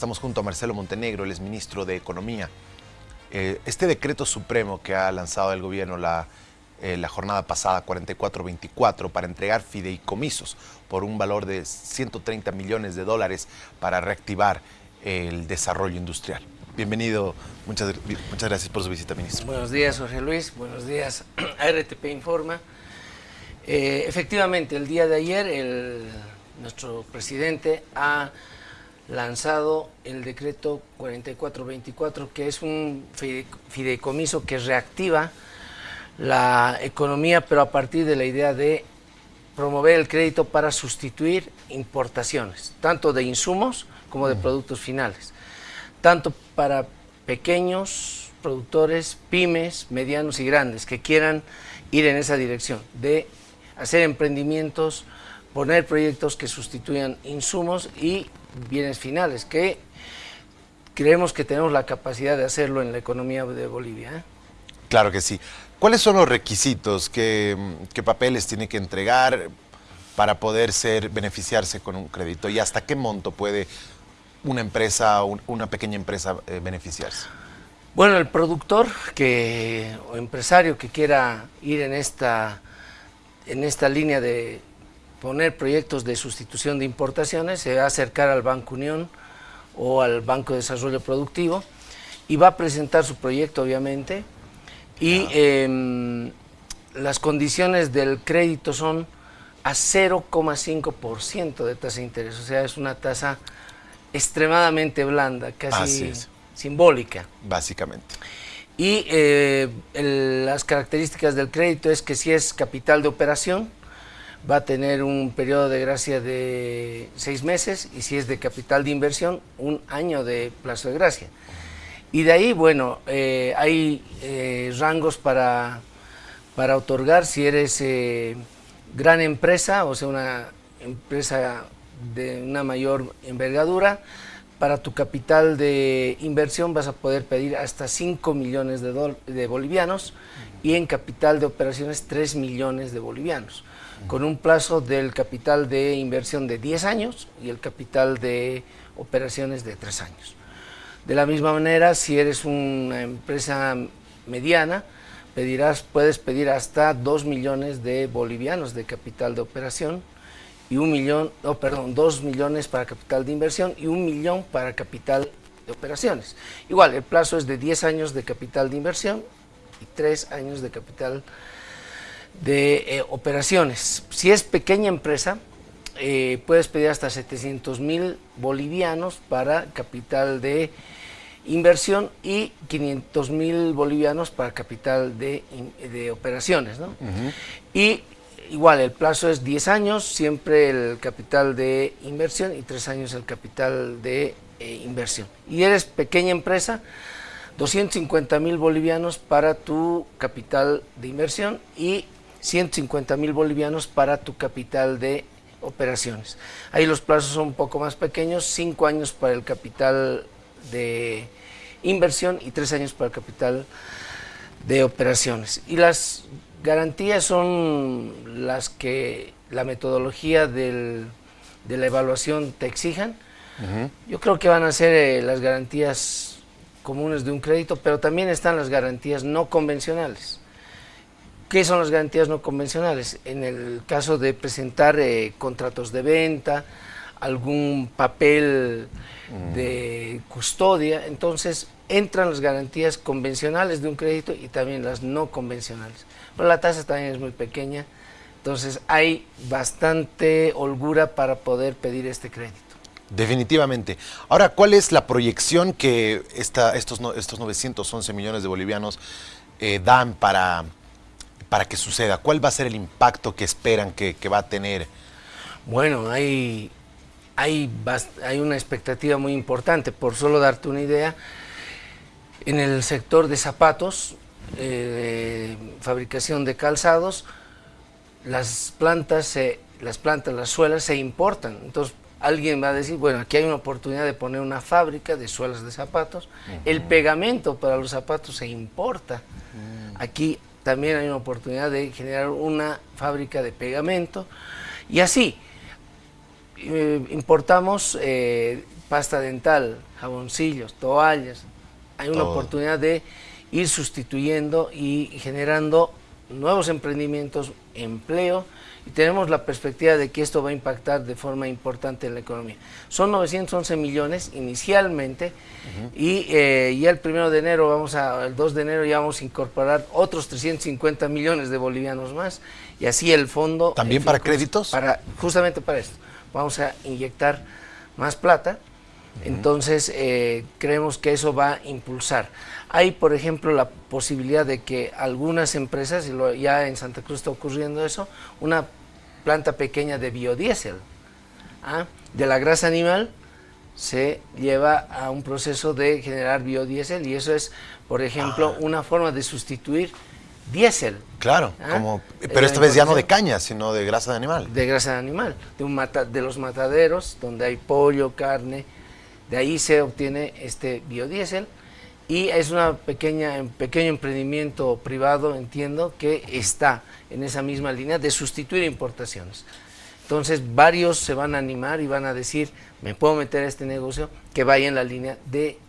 Estamos junto a Marcelo Montenegro, el es ministro de Economía. Eh, este decreto supremo que ha lanzado el gobierno la, eh, la jornada pasada, 4424, para entregar fideicomisos por un valor de 130 millones de dólares para reactivar el desarrollo industrial. Bienvenido, muchas, muchas gracias por su visita, ministro. Buenos días, Jorge Luis, buenos días RTP Informa. Eh, efectivamente, el día de ayer nuestro presidente ha lanzado el decreto 4424, que es un fideicomiso que reactiva la economía, pero a partir de la idea de promover el crédito para sustituir importaciones, tanto de insumos como de productos finales, tanto para pequeños productores, pymes, medianos y grandes que quieran ir en esa dirección, de hacer emprendimientos, poner proyectos que sustituyan insumos y bienes finales, que creemos que tenemos la capacidad de hacerlo en la economía de Bolivia. ¿eh? Claro que sí. ¿Cuáles son los requisitos? ¿Qué, papeles tiene que entregar para poder ser, beneficiarse con un crédito? ¿Y hasta qué monto puede una empresa, una pequeña empresa eh, beneficiarse? Bueno, el productor que, o empresario que quiera ir en esta, en esta línea de poner proyectos de sustitución de importaciones, se va a acercar al Banco Unión o al Banco de Desarrollo Productivo y va a presentar su proyecto obviamente y em, las condiciones del crédito son a 0,5% de tasa de interés, o sea, es una tasa extremadamente blanda, casi simbólica. Básicamente. Y eh, las características del crédito es que si es capital de operación, va a tener un periodo de gracia de seis meses y si es de capital de inversión, un año de plazo de gracia. Y de ahí, bueno, eh, hay eh, rangos para, para otorgar si eres eh, gran empresa, o sea, una empresa de una mayor envergadura, para tu capital de inversión vas a poder pedir hasta 5 millones de, de bolivianos y en capital de operaciones 3 millones de bolivianos con un plazo del capital de inversión de 10 años y el capital de operaciones de 3 años. De la misma manera, si eres una empresa mediana, pedirás, puedes pedir hasta 2 millones de bolivianos de capital de operación y un millón, no, perdón, 2 millones para capital de inversión y un millón para capital de operaciones. Igual, el plazo es de 10 años de capital de inversión y 3 años de capital de eh, operaciones. Si es pequeña empresa, eh, puedes pedir hasta 700 mil bolivianos para capital de inversión y 500 mil bolivianos para capital de, operaciones. Y igual, el plazo es 10 años, siempre el capital de inversión y 3 años el capital de eh, inversión. Y eres pequeña empresa, 250 mil bolivianos para tu capital de inversión y 150 mil bolivianos para tu capital de operaciones. Ahí los plazos son un poco más pequeños, 5 años para el capital de inversión y 3 años para el capital de operaciones. Y las garantías son las que la metodología de la evaluación te exijan. Yo creo que van a ser eh, las garantías comunes de un crédito, pero también están las garantías no convencionales. ¿Qué son las garantías no convencionales? En el caso de presentar eh, contratos de venta, algún papel mm. de custodia, entonces entran las garantías convencionales de un crédito y también las no convencionales. Pero la tasa también es muy pequeña, entonces hay bastante holgura para poder pedir este crédito. Definitivamente. Ahora, ¿cuál es la proyección que esta, estos, estos 911 millones de bolivianos eh, dan para para que suceda? ¿Cuál va a ser el impacto que esperan que, va a tener? Bueno, hay, hay, hay una expectativa muy importante. Por solo darte una idea, en el sector de zapatos, eh, fabricación de calzados, las plantas, las plantas, las suelas se importan. Entonces, alguien va a decir, bueno, aquí hay una oportunidad de poner una fábrica de suelas de zapatos. El pegamento para los zapatos se importa. Mm. Aquí también hay una oportunidad de generar una fábrica de pegamento y así. eh, importamos eh, pasta dental, jaboncillos, toallas. Hay una oportunidad de ir sustituyendo y generando nuevos emprendimientos, empleo, y tenemos la perspectiva de que esto va a impactar de forma importante en la economía. Son 911 millones inicialmente y eh, ya el primero de enero, vamos a, el 2 de enero ya vamos a incorporar otros 350 millones de bolivianos más y así el fondo... ¿También para créditos? Para, justamente para esto. Vamos a inyectar más plata, entonces eh, creemos que eso va a impulsar. Hay, por ejemplo, la posibilidad de que algunas empresas, y ya en Santa Cruz está ocurriendo eso, una planta pequeña de biodiesel, ¿ah? de la grasa animal se lleva a un proceso de generar biodiesel y eso es, por ejemplo, ah. una forma de sustituir diésel. Claro, ¿ah? como, pero esta vez ya no de caña, sino de grasa de animal. De grasa de animal, de, un de los mataderos donde hay pollo, carne, de ahí se obtiene este biodiesel y es una pequeña, un pequeño emprendimiento privado, entiendo, que está en esa misma línea de sustituir importaciones. Entonces varios se van a animar y van a decir, me puedo meter a este negocio que vaya en la línea de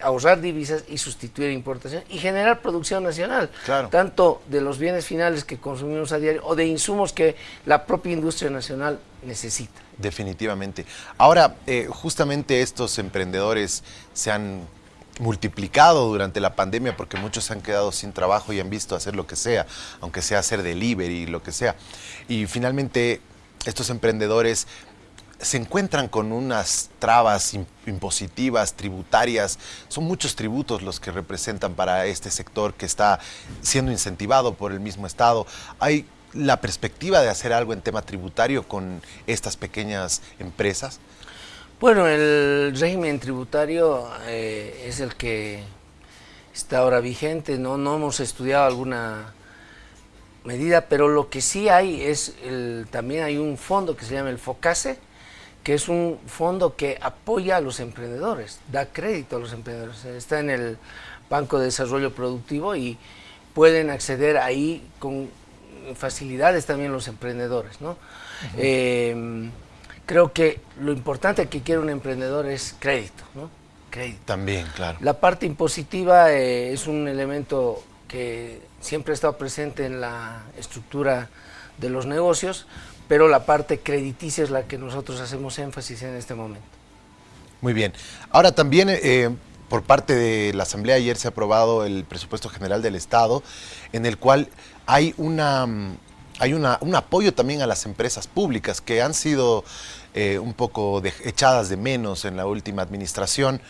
ahorrar divisas y sustituir importaciones y generar producción nacional, tanto de los bienes finales que consumimos a diario o de insumos que la propia industria nacional necesita. Definitivamente. Ahora, eh, justamente estos emprendedores se han multiplicado durante la pandemia porque muchos han quedado sin trabajo y han visto hacer lo que sea, aunque sea hacer delivery, lo que sea. Y finalmente estos emprendedores se encuentran con unas trabas impositivas, tributarias. Son muchos tributos los que representan para este sector que está siendo incentivado por el mismo Estado. ¿Hay la perspectiva de hacer algo en tema tributario con estas pequeñas empresas? Bueno, el régimen tributario eh, es el que está ahora vigente, ¿no? no hemos estudiado alguna medida, pero lo que sí hay es, el, también hay un fondo que se llama el FOCASE, que es un fondo que apoya a los emprendedores, da crédito a los emprendedores, está en el Banco de Desarrollo Productivo y pueden acceder ahí con facilidades también los emprendedores, ¿no? Creo que lo importante que quiere un emprendedor es crédito, ¿no? Crédito. También, claro. La parte impositiva eh, es un elemento que siempre ha estado presente en la estructura de los negocios, pero la parte crediticia es la que nosotros hacemos énfasis en este momento. Muy bien. Ahora también eh, por parte de la Asamblea ayer se ha aprobado el presupuesto general del Estado, en el cual hay una hay una, un apoyo también a las empresas públicas que han sido eh, un poco echadas de menos en la última administración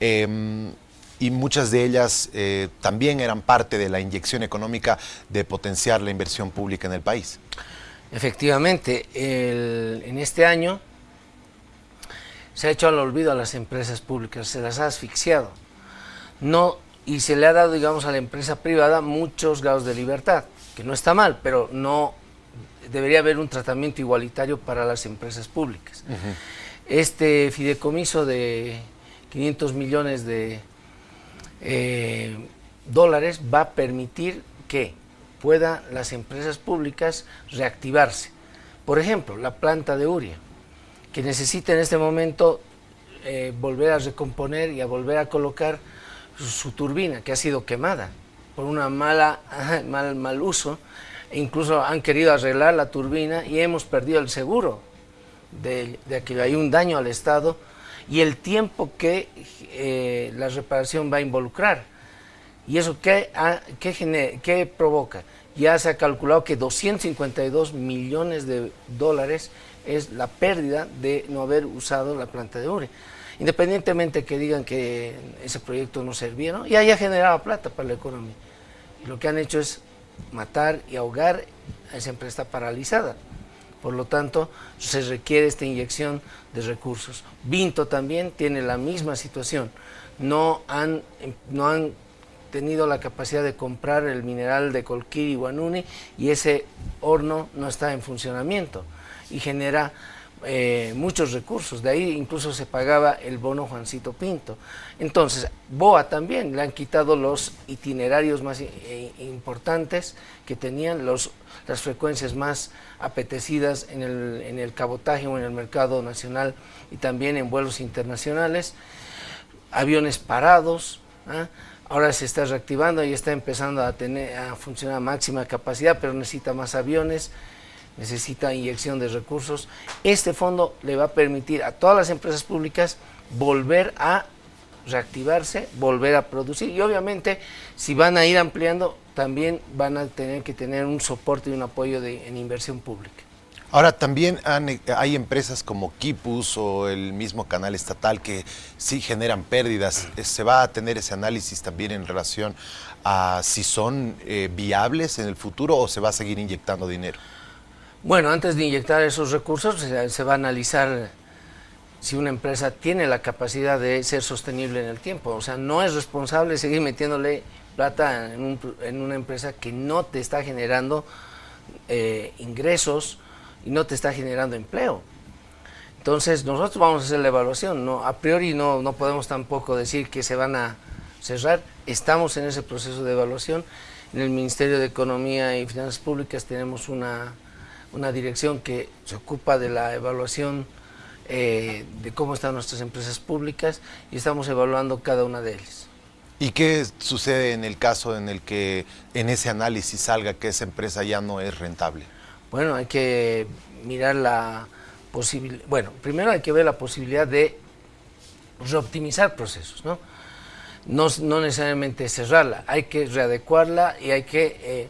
em, y muchas de ellas eh, también eran parte de la inyección económica de potenciar la inversión pública en el país. Efectivamente, en este año se ha hecho al olvido a las empresas públicas, se las ha asfixiado. No, y se le ha dado, digamos, a la empresa privada muchos grados de libertad que no está mal, pero no debería haber un tratamiento igualitario para las empresas públicas. Este fideicomiso de 500 millones de eh, dólares va a permitir que puedan las empresas públicas reactivarse. Por ejemplo, la planta de Uria, que necesita en este momento eh, volver a recomponer y a volver a colocar su turbina, que ha sido quemada por una mala, mal, mal uso, e incluso han querido arreglar la turbina y hemos perdido el seguro de, que hay un daño al Estado y el tiempo que eh, la reparación va a involucrar. ¿Y eso qué, qué, qué provoca? Ya se ha calculado que 252 millones de dólares es la pérdida de no haber usado la planta de Ure. Independientemente que digan que ese proyecto no servía, ¿no? ya ya generaba plata para la economía lo que han hecho es matar y ahogar a esa empresa paralizada. Por lo tanto, se requiere esta inyección de recursos. Vinto también tiene la misma situación. No han, no han tenido la capacidad de comprar el mineral de Colquiri y Guanuni y ese horno no está en funcionamiento y genera eh, muchos recursos, de ahí incluso se pagaba el bono Juancito Pinto. Entonces, BOA también le han quitado los itinerarios más eh, importantes que tenían, los, las frecuencias más apetecidas en el, en el cabotaje o en el mercado nacional y también en vuelos internacionales, aviones parados, ¿ah? ahora se está reactivando y está empezando a, tener, a funcionar a máxima capacidad, pero necesita más aviones, necesita inyección de recursos. Este fondo le va a permitir a todas las empresas públicas volver a reactivarse, volver a producir y obviamente si van a ir ampliando también van a tener que tener un soporte y un apoyo de, en inversión pública. Ahora, también hay empresas como Kipus o el mismo canal estatal que sí generan pérdidas. ¿Se va a tener ese análisis también en relación a si son eh, viables en el futuro o se va a seguir inyectando dinero? Bueno, antes de inyectar esos recursos se, va a analizar si una empresa tiene la capacidad de ser sostenible en el tiempo. O sea, no es responsable seguir metiéndole plata en, una empresa que no te está generando eh, ingresos y no te está generando empleo. Entonces nosotros vamos a hacer la evaluación, no, a priori no, no podemos tampoco decir que se van a cerrar, estamos en ese proceso de evaluación. En el Ministerio de Economía y Finanzas Públicas tenemos una una dirección que se ocupa de la evaluación eh, de cómo están nuestras empresas públicas y estamos evaluando cada una de ellas. ¿Y qué sucede en el caso en el que en ese análisis salga que esa empresa ya no es rentable? Bueno, hay que mirar la posibilidad, bueno, primero hay que ver la posibilidad de reoptimizar procesos, ¿no? No, no necesariamente cerrarla, hay que readecuarla y hay que eh,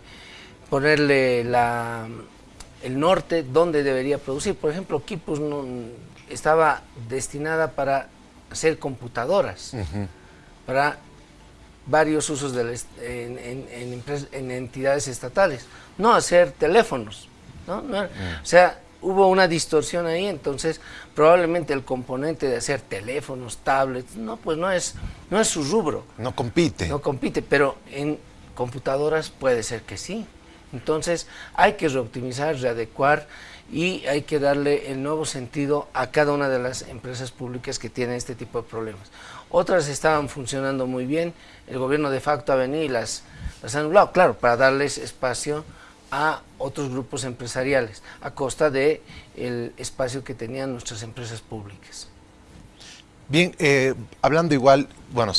ponerle la el norte donde debería producir. Por ejemplo, Kipus no, estaba destinada para hacer computadoras, para varios usos en, entidades estatales, no hacer teléfonos. ¿no? Mm. O sea, hubo una distorsión ahí, entonces probablemente el componente de hacer teléfonos, tablets, no, pues no es, no es su rubro. No compite. No compite, pero en computadoras puede ser que sí. Entonces hay que reoptimizar, readecuar y hay que darle el nuevo sentido a cada una de las empresas públicas que tienen este tipo de problemas. Otras estaban funcionando muy bien, el gobierno de facto ha venido y las, las ha anulado, claro, para darles espacio a otros grupos empresariales, a costa del el espacio que tenían nuestras empresas públicas. Bien, eh, hablando igual, bueno,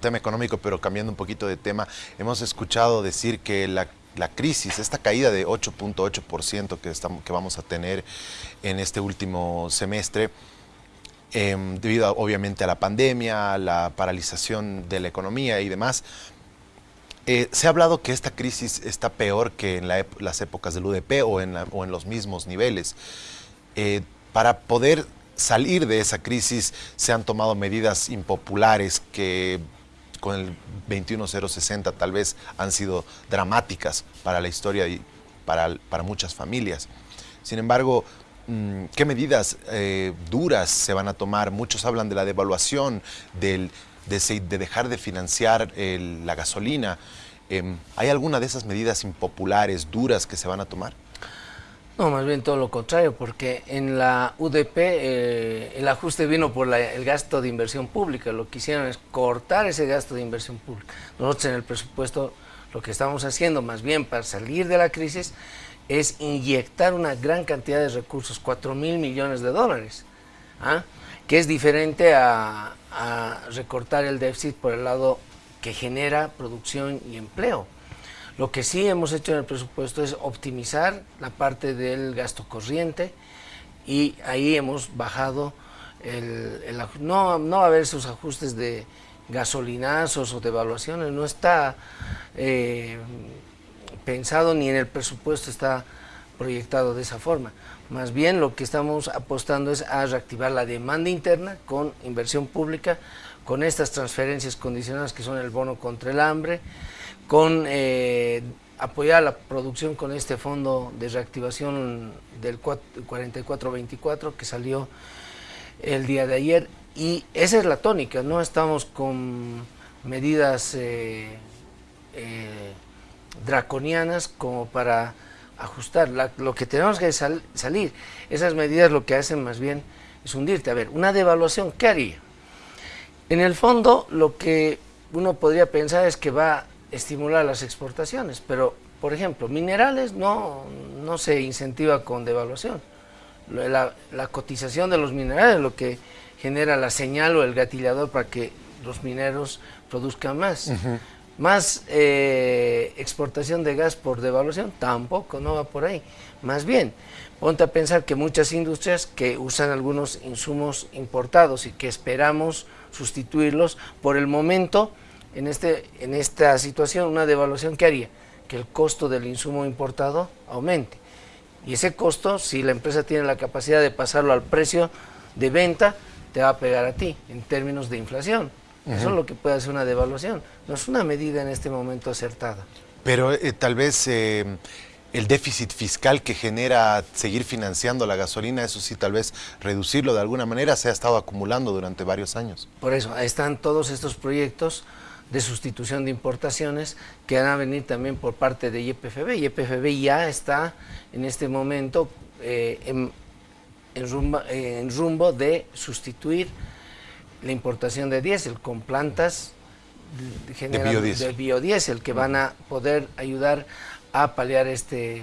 tema económico, pero cambiando un poquito de tema, hemos escuchado decir que la la crisis, esta caída de 8.8% que, que vamos a tener en este último semestre, em, debido obviamente a la pandemia, la paralización de la economía y demás, eh, se ha hablado que esta crisis está peor que en las épocas del UDP o en, o en los mismos niveles. Eh, para poder salir de esa crisis se han tomado medidas impopulares que con el 21060 tal vez han sido dramáticas para la historia y para, para muchas familias. Sin embargo, mm, ¿qué medidas eh, duras se van a tomar? Muchos hablan de la devaluación, del, de, dejar de financiar la gasolina. Em, ¿Hay alguna de esas medidas impopulares, duras, que se van a tomar? No, más bien todo lo contrario, porque en la UDP eh, el ajuste vino por el gasto de inversión pública, lo que hicieron es cortar ese gasto de inversión pública. Nosotros en el presupuesto lo que estamos haciendo más bien para salir de la crisis es inyectar una gran cantidad de recursos, 4 mil millones de dólares, ¿ah? que es diferente a recortar el déficit por el lado que genera producción y empleo. Lo que sí hemos hecho en el presupuesto es optimizar la parte del gasto corriente y ahí hemos bajado el, no, no va a haber esos ajustes de gasolinazos o de evaluaciones, no está eh, pensado ni en el presupuesto está proyectado de esa forma. Más bien lo que estamos apostando es a reactivar la demanda interna con inversión pública, con estas transferencias condicionadas que son el bono contra el hambre, con eh, apoyar la producción con este fondo de reactivación del 4424 que salió el día de ayer y esa es la tónica, no estamos con medidas eh, eh, draconianas como para ajustar. lo que tenemos que salir, esas medidas lo que hacen más bien es hundirte. A ver, una devaluación, ¿qué haría? En el fondo, lo que uno podría pensar es que va estimular las exportaciones, pero, por ejemplo, minerales no, no se incentiva con devaluación. La, cotización de los minerales es lo que genera la señal o el gatillador para que los mineros produzcan más. Más eh, exportación de gas por devaluación, tampoco, no va por ahí. Más bien, ponte a pensar que muchas industrias que usan algunos insumos importados y que esperamos sustituirlos, por el momento, en, este, en esta situación, una devaluación, ¿qué haría? Que el costo del insumo importado aumente. Y ese costo, si la empresa tiene la capacidad de pasarlo al precio de venta, te va a pegar a ti en términos de inflación. Eso es lo que puede hacer una devaluación. No es una medida en este momento acertada. Pero eh, tal vez eh, el déficit fiscal que genera seguir financiando la gasolina, eso sí, tal vez reducirlo de alguna manera, se ha estado acumulando durante varios años. Por eso, están todos estos proyectos de sustitución de importaciones que van a venir también por parte de YPFB. YPFB ya está en este momento eh, en, en rumbo de sustituir la importación de diésel con plantas de, biodiesel. que van a poder ayudar a paliar este,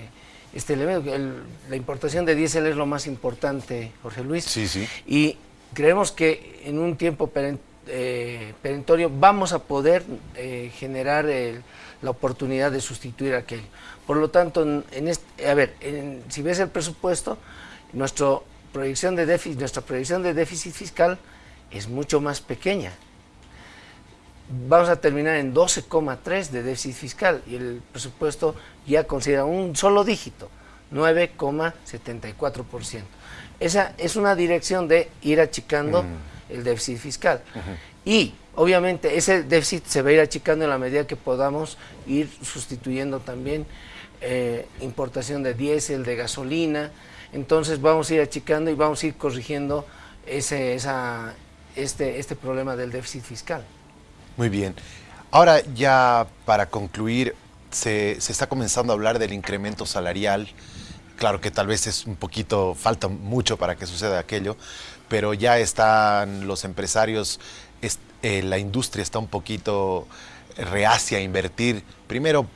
este elemento. la importación de diésel es lo más importante, Jorge Luis. Sí, sí. Y creemos que en un tiempo eh, perentorio vamos a poder eh, generar la oportunidad de sustituir aquello. Por lo tanto, en a ver, si ves el presupuesto, nuestra proyección de déficit, nuestra proyección de déficit fiscal es mucho más pequeña. Vamos a terminar en 12,3 de déficit fiscal y el presupuesto ya considera un solo dígito, 9,74%. Esa es una dirección de ir achicando mm. El déficit fiscal. Y obviamente ese déficit se va a ir achicando en la medida que podamos ir sustituyendo también eh, importación de diésel, de gasolina. Entonces vamos a ir achicando y vamos a ir corrigiendo ese, esa, este, este problema del déficit fiscal. Muy bien. Ahora ya para concluir, se, está comenzando a hablar del incremento salarial. Claro que tal vez es un poquito, falta mucho para que suceda aquello, pero ya están los empresarios, eh, la industria está un poquito reacia a invertir, primero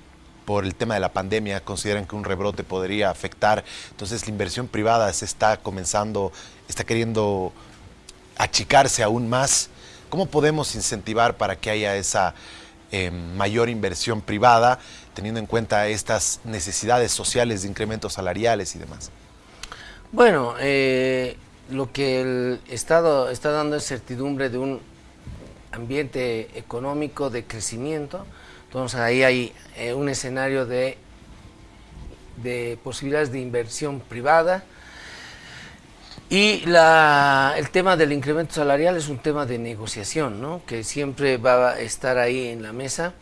por el tema de la pandemia, consideran que un rebrote podría afectar, entonces la inversión privada se está comenzando, está queriendo achicarse aún más, ¿cómo podemos incentivar para que haya esa eh, mayor inversión privada, teniendo en cuenta estas necesidades sociales de incrementos salariales y demás? Bueno, eh, lo que el Estado está dando es certidumbre de un ambiente económico de crecimiento, entonces ahí hay eh, un escenario de, de posibilidades de inversión privada, y el tema del incremento salarial es un tema de negociación, ¿no? que siempre va a estar ahí en la mesa.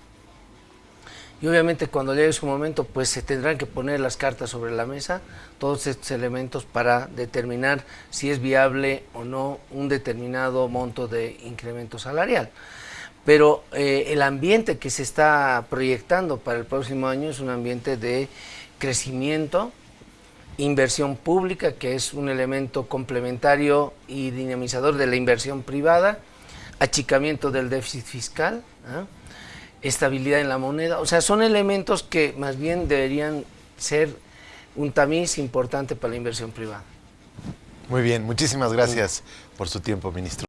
Y obviamente cuando llegue su momento, pues se tendrán que poner las cartas sobre la mesa, todos estos elementos para determinar si es viable o no un determinado monto de incremento salarial. Pero eh, el ambiente que se está proyectando para el próximo año es un ambiente de crecimiento, inversión pública, que es un elemento complementario y dinamizador de la inversión privada, achicamiento del déficit fiscal, ¿ah? Estabilidad en la moneda, o sea, son elementos que más bien deberían ser un tamiz importante para la inversión privada. Muy bien, muchísimas gracias por su tiempo, ministro.